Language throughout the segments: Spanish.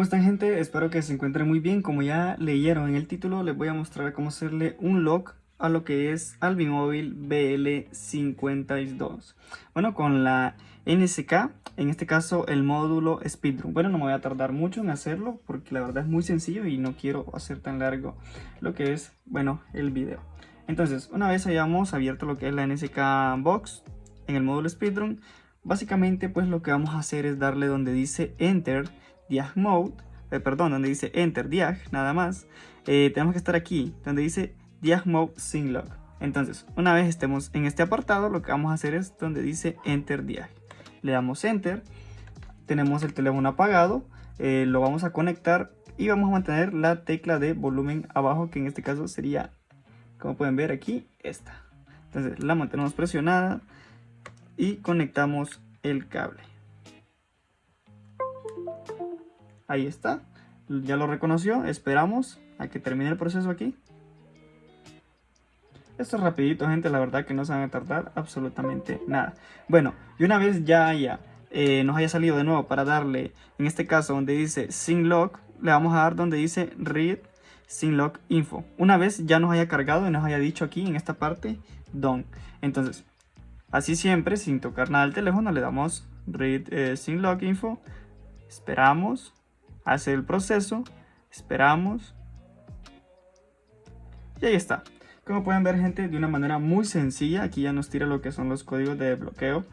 ¿Cómo están gente? Espero que se encuentren muy bien. Como ya leyeron en el título, les voy a mostrar cómo hacerle un lock a lo que es Albimóvil BL52. Bueno, con la NSK, en este caso el módulo Speedrun. Bueno, no me voy a tardar mucho en hacerlo porque la verdad es muy sencillo y no quiero hacer tan largo lo que es, bueno, el video. Entonces, una vez hayamos abierto lo que es la NSK Box en el módulo Speedrun, básicamente pues lo que vamos a hacer es darle donde dice Enter diag mode, eh, perdón, donde dice enter diag, nada más, eh, tenemos que estar aquí, donde dice diag mode synlog. Entonces, una vez estemos en este apartado, lo que vamos a hacer es donde dice enter diag. Le damos enter, tenemos el teléfono apagado, eh, lo vamos a conectar y vamos a mantener la tecla de volumen abajo, que en este caso sería, como pueden ver aquí, esta. Entonces la mantenemos presionada y conectamos el cable. Ahí está. Ya lo reconoció. Esperamos a que termine el proceso aquí. Esto es rapidito, gente. La verdad que no se van a tardar absolutamente nada. Bueno, y una vez ya haya, eh, nos haya salido de nuevo para darle, en este caso donde dice synlog, le vamos a dar donde dice read synlog info. Una vez ya nos haya cargado y nos haya dicho aquí en esta parte done. Entonces, así siempre, sin tocar nada al teléfono, le damos read eh, synlog info. Esperamos hace el proceso, esperamos y ahí está. Como pueden ver gente, de una manera muy sencilla, aquí ya nos tira lo que son los códigos de bloqueo.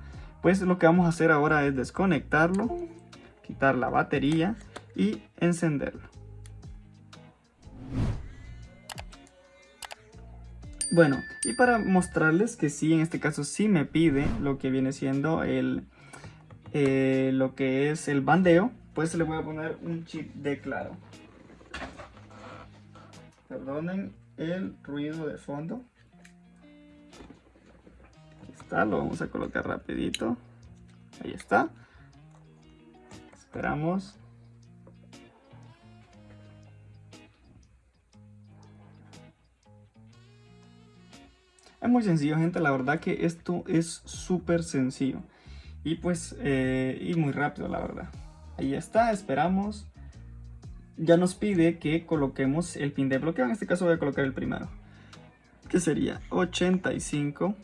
Pues lo que vamos a hacer ahora es desconectarlo, quitar la batería y encenderlo. Bueno, y para mostrarles que sí, en este caso sí me pide lo que viene siendo el, eh, lo que es el bandeo, pues le voy a poner un chip de claro. Perdonen el ruido de fondo. Aquí está, lo vamos a colocar rapidito. Ahí está. Esperamos. Es muy sencillo, gente. La verdad que esto es súper sencillo. Y pues, eh, y muy rápido, la verdad. Ahí está, esperamos. Ya nos pide que coloquemos el pin de bloqueo. En este caso voy a colocar el primero. Que sería 85,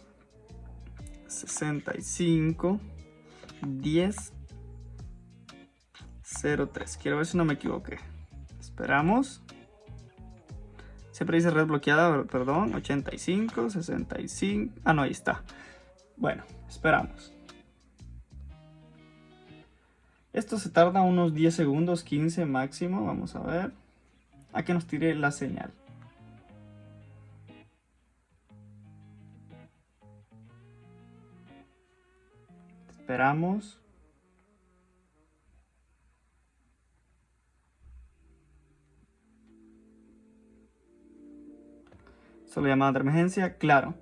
65, 10, 03. Quiero ver si no me equivoqué. Esperamos. Siempre dice red bloqueada, perdón. 85, 65. Ah, no, ahí está. Bueno, esperamos. Esto se tarda unos 10 segundos, 15 máximo, vamos a ver. A que nos tire la señal. Esperamos. Solo llamada de emergencia, claro.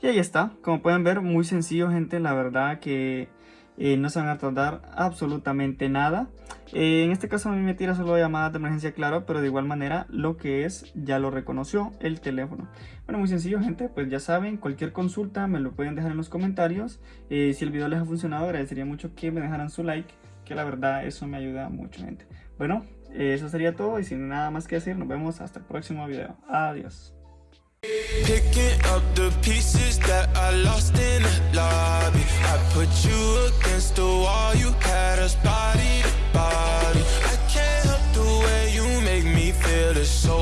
Y ahí está, como pueden ver, muy sencillo gente, la verdad que eh, no se van a tardar absolutamente nada. Eh, en este caso a mí me tira solo llamadas de emergencia, claro, pero de igual manera lo que es ya lo reconoció el teléfono. Bueno, muy sencillo gente, pues ya saben, cualquier consulta me lo pueden dejar en los comentarios. Eh, si el video les ha funcionado, agradecería mucho que me dejaran su like, que la verdad eso me ayuda mucho gente. Bueno, eso sería todo y sin nada más que decir, nos vemos hasta el próximo video. Adiós. so